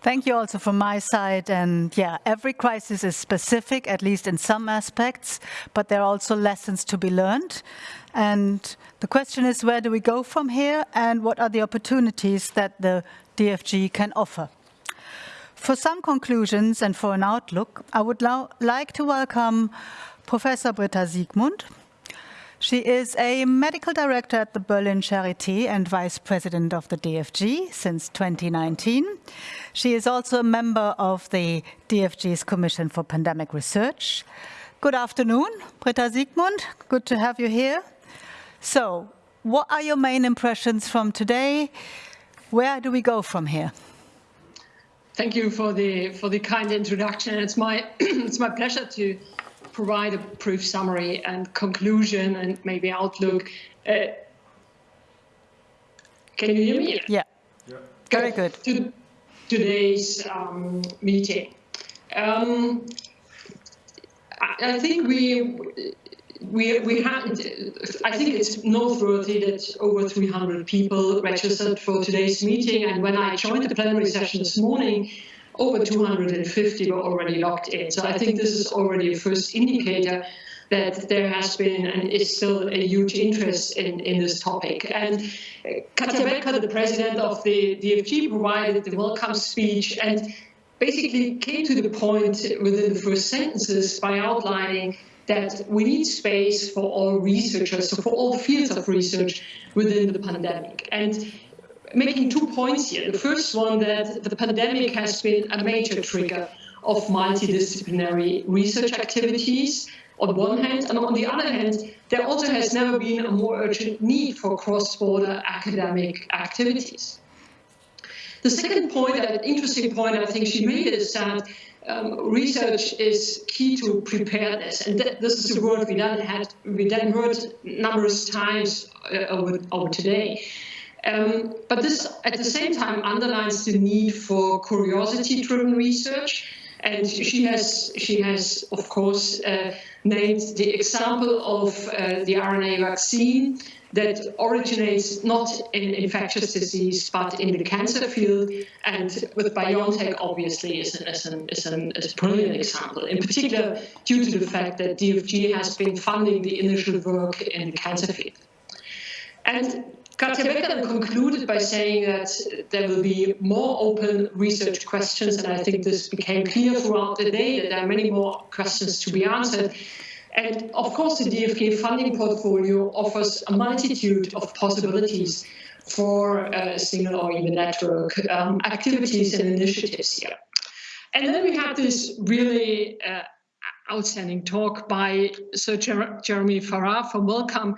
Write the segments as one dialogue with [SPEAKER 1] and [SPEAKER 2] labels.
[SPEAKER 1] Thank you also from my side. And yeah, every crisis is specific, at least in some aspects, but there are also lessons to be learned. And the question is, where do we go from here? And what are the opportunities that the DFG can offer? For some conclusions and for an outlook, I would like to welcome Professor Britta Siegmund, she is a medical director at the Berlin Charité and vice president of the DFG since 2019. She is also a member of the DFG's Commission for Pandemic Research. Good afternoon, Britta Siegmund. Good to have you here. So, what are your main impressions from today? Where do we go from here?
[SPEAKER 2] Thank you for the for the kind introduction. It's my it's my pleasure to provide a brief summary and conclusion and maybe outlook. Uh, can you hear me?
[SPEAKER 1] Yeah. yeah. Very good.
[SPEAKER 2] To today's um, meeting. Um, I, I think we we we had. I think it's noteworthy that over 300 people registered for today's meeting, and when I joined the plenary session this morning, over 250 were already locked in. So I think this is already a first indicator that there has been and is still a huge interest in, in this topic. And uh, Katja Becker, the president of the DFG, provided the welcome speech and basically came to the point within the first sentences by outlining that we need space for all researchers, so for all fields of research within the pandemic. And making two points here. The first one that the pandemic has been a major trigger of multidisciplinary research activities on one hand, and on the other hand, there also has never been a more urgent need for cross-border academic activities. The second point, an interesting point I think she made is that um, research is key to preparedness, and th this is a word we then had we then heard numerous times uh, over, over today. Um, but this, at the same time, underlines the need for curiosity-driven research. And she has, she has, of course, uh, named the example of uh, the RNA vaccine that originates not in infectious disease, but in the cancer field. And with BioNTech, obviously, is, an, is, an, is, an, is a brilliant example, in particular due to the fact that DFG has been funding the initial work in the cancer field. And Katja Becker concluded by saying that there will be more open research questions, and I think this became clear throughout the day that there are many more questions to be answered. And of course, the DFG funding portfolio offers a multitude of possibilities for uh, single or even network um, activities and initiatives here. And then we had this really uh, outstanding talk by Sir Jer Jeremy Farrar from Wellcome,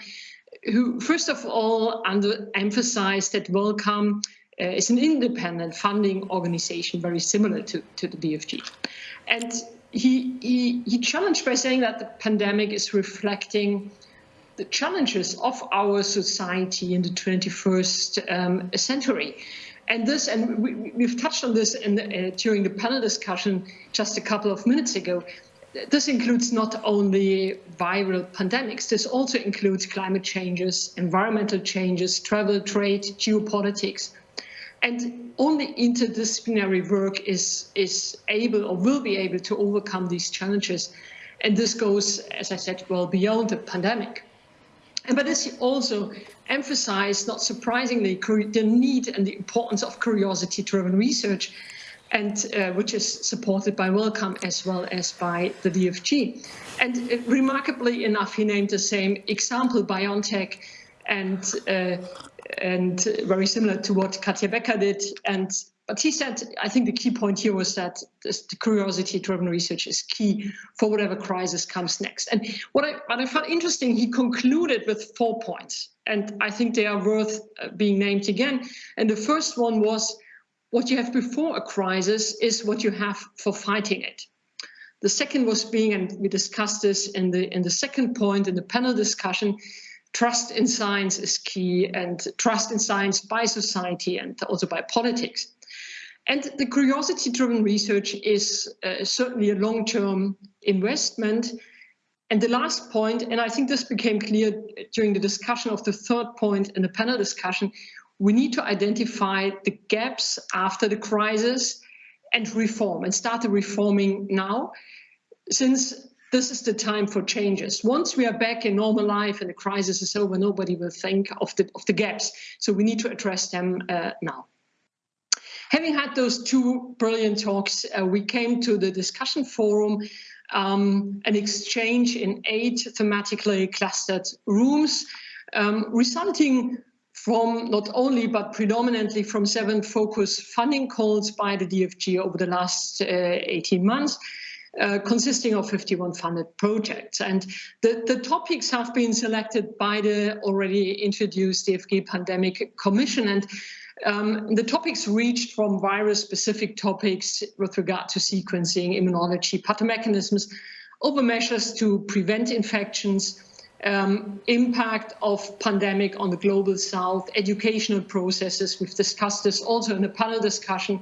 [SPEAKER 2] who first of all under, emphasized that Wellcome uh, is an independent funding organization, very similar to, to the DFG. And he, he, he challenged by saying that the pandemic is reflecting the challenges of our society in the 21st um, century. And this, and we, have touched on this the, uh, during the panel discussion just a couple of minutes ago, this includes not only viral pandemics, this also includes climate changes, environmental changes, travel, trade, geopolitics. And only interdisciplinary work is, is able or will be able to overcome these challenges. And this goes, as I said, well beyond the pandemic. And but this also emphasized, not surprisingly, the need and the importance of curiosity-driven research and uh, which is supported by Wellcome as well as by the DFG. And uh, remarkably enough, he named the same example, BioNTech, and uh, and very similar to what Katja Becker did. And but he said, I think the key point here was that this, the curiosity-driven research is key for whatever crisis comes next. And what I, what I found interesting, he concluded with four points, and I think they are worth uh, being named again. And the first one was what you have before a crisis is what you have for fighting it. The second was being, and we discussed this in the in the second point in the panel discussion, trust in science is key and trust in science by society and also by politics. And the curiosity-driven research is uh, certainly a long-term investment. And the last point, and I think this became clear during the discussion of the third point in the panel discussion, we need to identify the gaps after the crisis and reform and start the reforming now, since this is the time for changes. Once we are back in normal life and the crisis is over, nobody will think of the, of the gaps. So we need to address them uh, now. Having had those two brilliant talks, uh, we came to the discussion forum, um, an exchange in eight thematically clustered rooms, um, resulting from not only but predominantly from seven focus funding calls by the DFG over the last uh, 18 months, uh, consisting of 51 funded projects. And the, the topics have been selected by the already introduced DFG Pandemic Commission. And um, the topics reached from virus-specific topics with regard to sequencing, immunology, pathomechanisms, over measures to prevent infections, um, impact of pandemic on the global south, educational processes, we've discussed this also in a panel discussion,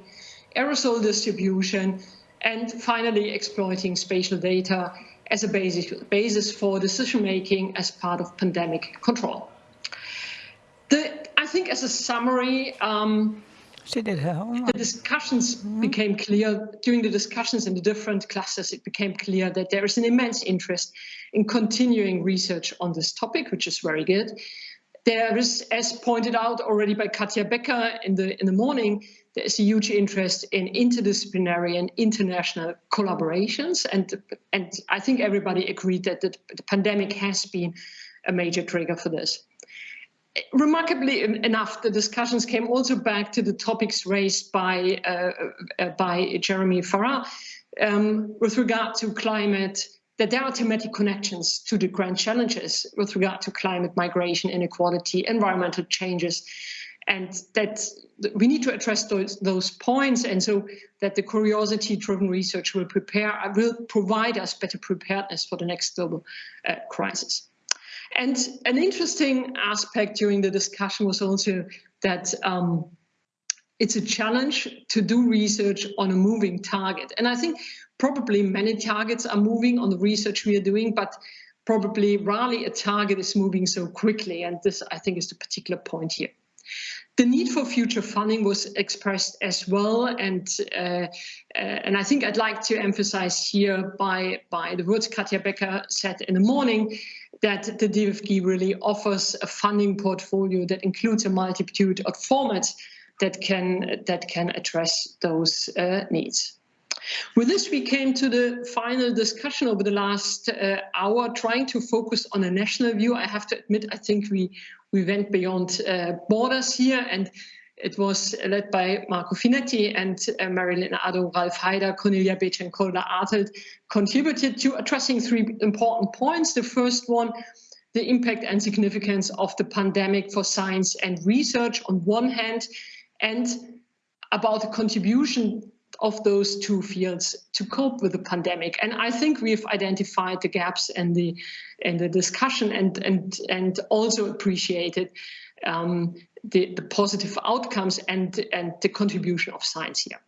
[SPEAKER 2] aerosol distribution, and finally exploiting spatial data as a basis, basis for decision making as part of pandemic control. The, I think as a summary, um,
[SPEAKER 1] she did her homework.
[SPEAKER 2] The discussions mm -hmm. became clear during the discussions in the different classes, It became clear that there is an immense interest in continuing research on this topic, which is very good. There is, as pointed out already by Katja Becker in the in the morning, there is a huge interest in interdisciplinary and international collaborations. And, and I think everybody agreed that the, the pandemic has been a major trigger for this. Remarkably enough, the discussions came also back to the topics raised by, uh, uh, by Jeremy Farrar um, with regard to climate, that there are thematic connections to the grand challenges with regard to climate migration, inequality, environmental changes, and that we need to address those, those points and so that the curiosity driven research will prepare will provide us better preparedness for the next global uh, crisis and an interesting aspect during the discussion was also that um, it's a challenge to do research on a moving target. And i think probably many targets are moving on the research we are doing but probably rarely a target is moving so quickly. And this i think is the particular point here. The need for future funding was expressed as well, and uh, uh, and I think I'd like to emphasize here by by the words Katja Becker said in the morning that the DFG really offers a funding portfolio that includes a multitude of formats that can that can address those uh, needs. With this, we came to the final discussion over the last uh, hour, trying to focus on a national view. I have to admit, I think we we went beyond uh, borders here and it was led by Marco Finetti and uh, Marylyn Addo, Ralf Haider, Cornelia Betsch and Cordula Artelt contributed to addressing three important points. The first one, the impact and significance of the pandemic for science and research on one hand, and about the contribution of those two fields to cope with the pandemic. And I think we've identified the gaps in the in the discussion and and and also appreciated um, the, the positive outcomes and and the contribution of science here.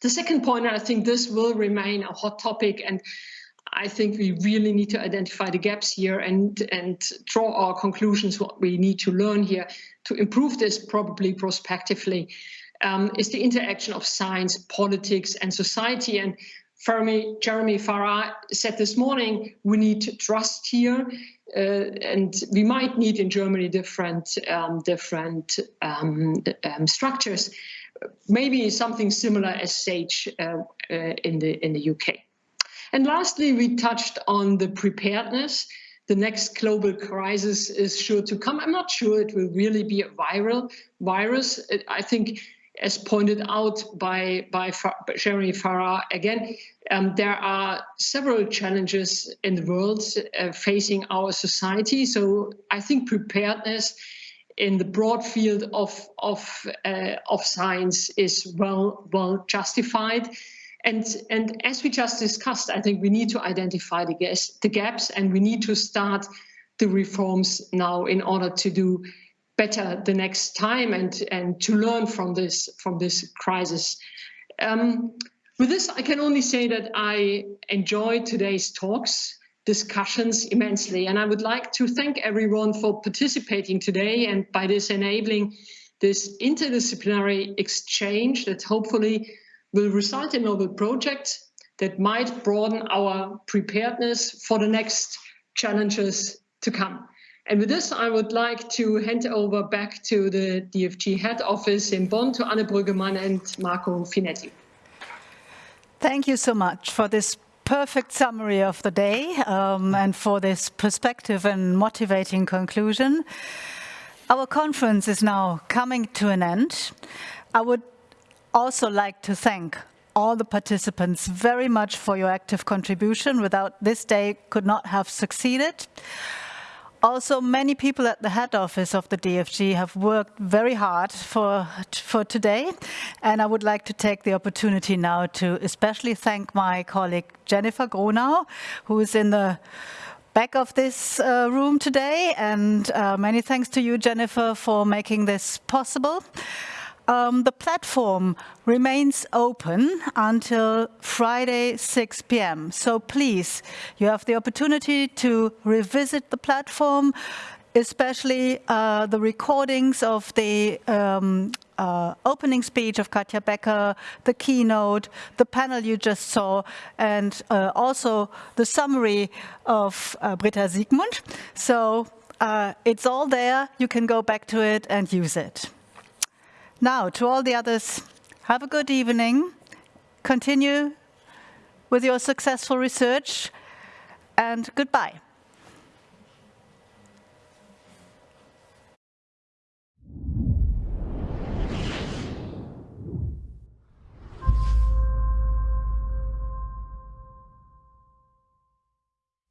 [SPEAKER 2] The second point, I think this will remain a hot topic and I think we really need to identify the gaps here and, and draw our conclusions, what we need to learn here to improve this probably prospectively um, is the interaction of science, politics, and society. And Fermi, Jeremy Farrar said this morning, we need trust here, uh, and we might need in Germany different um, different um, um structures, maybe something similar as SAGE uh, uh, in the in the UK. And lastly, we touched on the preparedness the next global crisis is sure to come. I'm not sure it will really be a viral virus. I think as pointed out by, by Jeremy Farrar again, um, there are several challenges in the world uh, facing our society. So I think preparedness in the broad field of, of, uh, of science is well, well justified. And, and as we just discussed, I think we need to identify the, gas, the gaps and we need to start the reforms now in order to do better the next time and and to learn from this from this crisis. Um, with this, I can only say that I enjoyed today's talks, discussions immensely, and I would like to thank everyone for participating today and by this enabling this interdisciplinary exchange that hopefully will result in novel projects that might broaden our preparedness for the next challenges to come. And with this, I would like to hand over back to the DFG head office in Bonn to Anne Brüggemann and Marco Finetti.
[SPEAKER 1] Thank you so much for this perfect summary of the day um, and for this perspective and motivating conclusion. Our conference is now coming to an end. I would also like to thank all the participants very much for your active contribution. Without this day, could not have succeeded. Also, many people at the head office of the DFG have worked very hard for, for today. And I would like to take the opportunity now to especially thank my colleague Jennifer Gronau, who is in the back of this uh, room today. And uh, many thanks to you, Jennifer, for making this possible. Um, the platform remains open until Friday 6 p.m. So please, you have the opportunity to revisit the platform, especially uh, the recordings of the um, uh, opening speech of Katja Becker, the keynote, the panel you just saw, and uh, also the summary of uh, Britta Siegmund. So uh, it's all there. You can go back to it and use it. Now, to all the others, have a good evening. Continue with your successful research and goodbye.